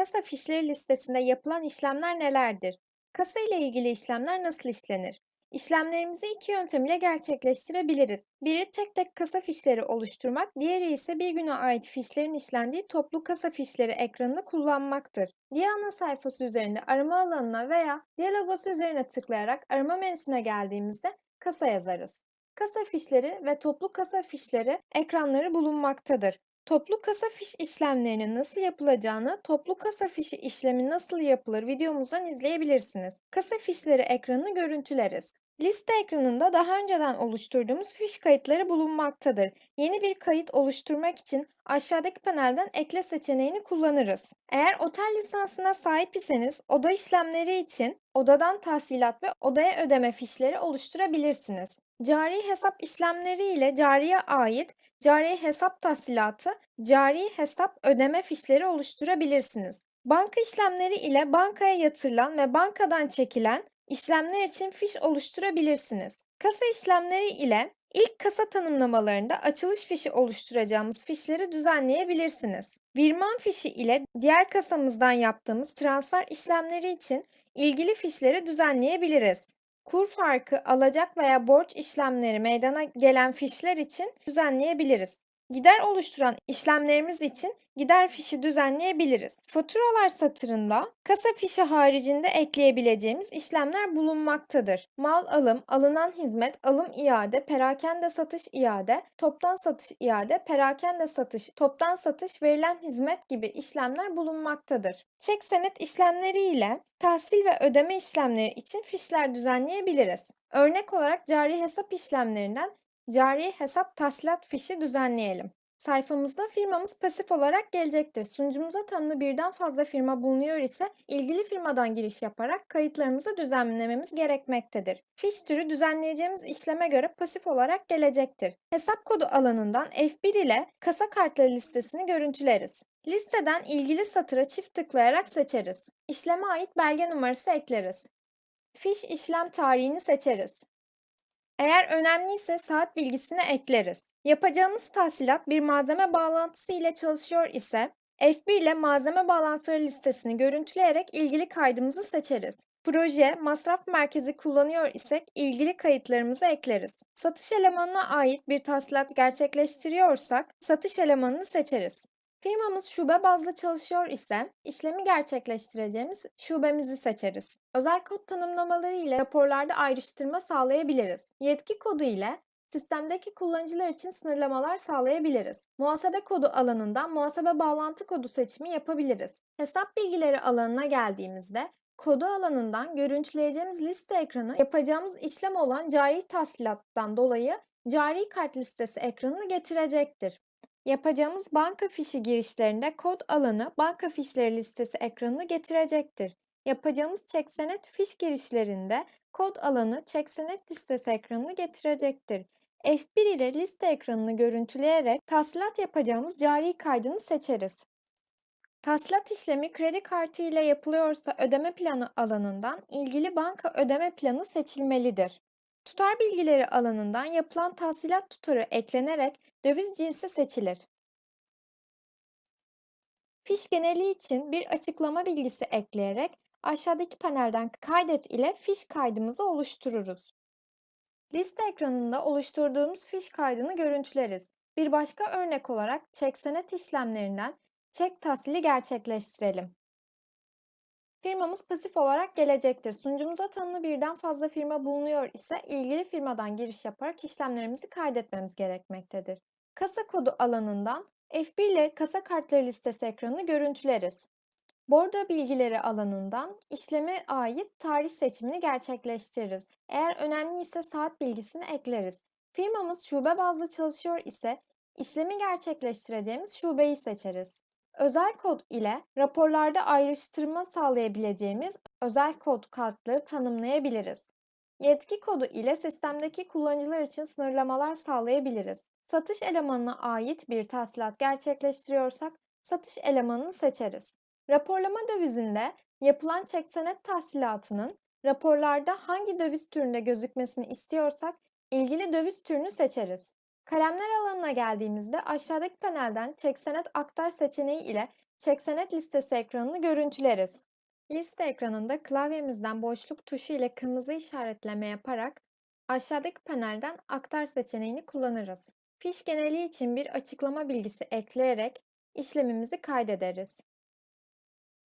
Kasa fişleri listesinde yapılan işlemler nelerdir? Kasa ile ilgili işlemler nasıl işlenir? İşlemlerimizi iki yöntem ile gerçekleştirebiliriz. Biri tek tek kasa fişleri oluşturmak, diğeri ise bir güne ait fişlerin işlendiği toplu kasa fişleri ekranını kullanmaktır. Diye ana sayfası üzerinde arama alanına veya diye logosu üzerine tıklayarak arama menüsüne geldiğimizde kasa yazarız. Kasa fişleri ve toplu kasa fişleri ekranları bulunmaktadır. Toplu kasa fiş işlemlerinin nasıl yapılacağını, toplu kasa fişi işlemi nasıl yapılır videomuzdan izleyebilirsiniz. Kasa fişleri ekranını görüntüleriz. Liste ekranında daha önceden oluşturduğumuz fiş kayıtları bulunmaktadır. Yeni bir kayıt oluşturmak için aşağıdaki panelden ekle seçeneğini kullanırız. Eğer otel lisansına sahip iseniz oda işlemleri için odadan tahsilat ve odaya ödeme fişleri oluşturabilirsiniz. Cari hesap işlemleri ile cariye ait cari hesap tahsilatı, cari hesap ödeme fişleri oluşturabilirsiniz. Banka işlemleri ile bankaya yatırılan ve bankadan çekilen işlemler için fiş oluşturabilirsiniz. Kasa işlemleri ile ilk kasa tanımlamalarında açılış fişi oluşturacağımız fişleri düzenleyebilirsiniz. Virman fişi ile diğer kasamızdan yaptığımız transfer işlemleri için ilgili fişleri düzenleyebiliriz. Kur farkı, alacak veya borç işlemleri meydana gelen fişler için düzenleyebiliriz. Gider oluşturan işlemlerimiz için gider fişi düzenleyebiliriz. Faturalar satırında kasa fişi haricinde ekleyebileceğimiz işlemler bulunmaktadır. Mal alım, alınan hizmet, alım iade, perakende satış iade, toptan satış iade, perakende satış, toptan satış, verilen hizmet gibi işlemler bulunmaktadır. Çek senet işlemleri ile tahsil ve ödeme işlemleri için fişler düzenleyebiliriz. Örnek olarak cari hesap işlemlerinden Cari hesap tahsilat fişi düzenleyelim. Sayfamızda firmamız pasif olarak gelecektir. Sunucumuza tanımlı birden fazla firma bulunuyor ise ilgili firmadan giriş yaparak kayıtlarımızı düzenlememiz gerekmektedir. Fiş türü düzenleyeceğimiz işleme göre pasif olarak gelecektir. Hesap kodu alanından F1 ile kasa kartları listesini görüntüleriz. Listeden ilgili satıra çift tıklayarak seçeriz. İşleme ait belge numarası ekleriz. Fiş işlem tarihini seçeriz. Eğer önemliyse saat bilgisini ekleriz. Yapacağımız tahsilat bir malzeme bağlantısı ile çalışıyor ise F1 ile malzeme bağlantıları listesini görüntüleyerek ilgili kaydımızı seçeriz. Proje, masraf merkezi kullanıyor isek ilgili kayıtlarımızı ekleriz. Satış elemanına ait bir tahsilat gerçekleştiriyorsak satış elemanını seçeriz. Firmamız şube bazlı çalışıyor ise işlemi gerçekleştireceğimiz şubemizi seçeriz. Özel kod tanımlamaları ile raporlarda ayrıştırma sağlayabiliriz. Yetki kodu ile sistemdeki kullanıcılar için sınırlamalar sağlayabiliriz. Muhasebe kodu alanından muhasebe bağlantı kodu seçimi yapabiliriz. Hesap bilgileri alanına geldiğimizde kodu alanından görüntüleyeceğimiz liste ekranı yapacağımız işlem olan cari tahsilattan dolayı cari kart listesi ekranını getirecektir. Yapacağımız banka fişi girişlerinde kod alanı banka fişleri listesi ekranını getirecektir. Yapacağımız çek senet fiş girişlerinde kod alanı çek senet listesi ekranını getirecektir. F1 ile liste ekranını görüntüleyerek tahsilat yapacağımız cari kaydını seçeriz. Tahsilat işlemi kredi kartı ile yapılıyorsa ödeme planı alanından ilgili banka ödeme planı seçilmelidir. Tutar bilgileri alanından yapılan tahsilat tutarı eklenerek döviz cinsi seçilir. Fiş geneli için bir açıklama bilgisi ekleyerek aşağıdaki panelden kaydet ile fiş kaydımızı oluştururuz. Liste ekranında oluşturduğumuz fiş kaydını görüntüleriz. Bir başka örnek olarak çek senet işlemlerinden çek tahsili gerçekleştirelim. Firmamız pasif olarak gelecektir. Sunucumuza tanımlı birden fazla firma bulunuyor ise ilgili firmadan giriş yaparak işlemlerimizi kaydetmemiz gerekmektedir. Kasa kodu alanından F1 ile kasa kartları listesi ekranını görüntüleriz. Bordo bilgileri alanından işleme ait tarih seçimini gerçekleştiririz. Eğer önemli ise saat bilgisini ekleriz. Firmamız şube bazlı çalışıyor ise işlemi gerçekleştireceğimiz şubeyi seçeriz. Özel kod ile raporlarda ayrıştırma sağlayabileceğimiz özel kod kartları tanımlayabiliriz. Yetki kodu ile sistemdeki kullanıcılar için sınırlamalar sağlayabiliriz. Satış elemanına ait bir tahsilat gerçekleştiriyorsak satış elemanını seçeriz. Raporlama dövizinde yapılan çek senet tahsilatının raporlarda hangi döviz türünde gözükmesini istiyorsak ilgili döviz türünü seçeriz. Kalemler alanına geldiğimizde aşağıdaki panelden çek senet aktar seçeneği ile Çek senet listesi ekranını görüntüleriz. Liste ekranında klavyemizden boşluk tuşu ile kırmızı işaretleme yaparak aşağıdaki panelden aktar seçeneğini kullanırız. Fiş geneli için bir açıklama bilgisi ekleyerek işlemimizi kaydederiz.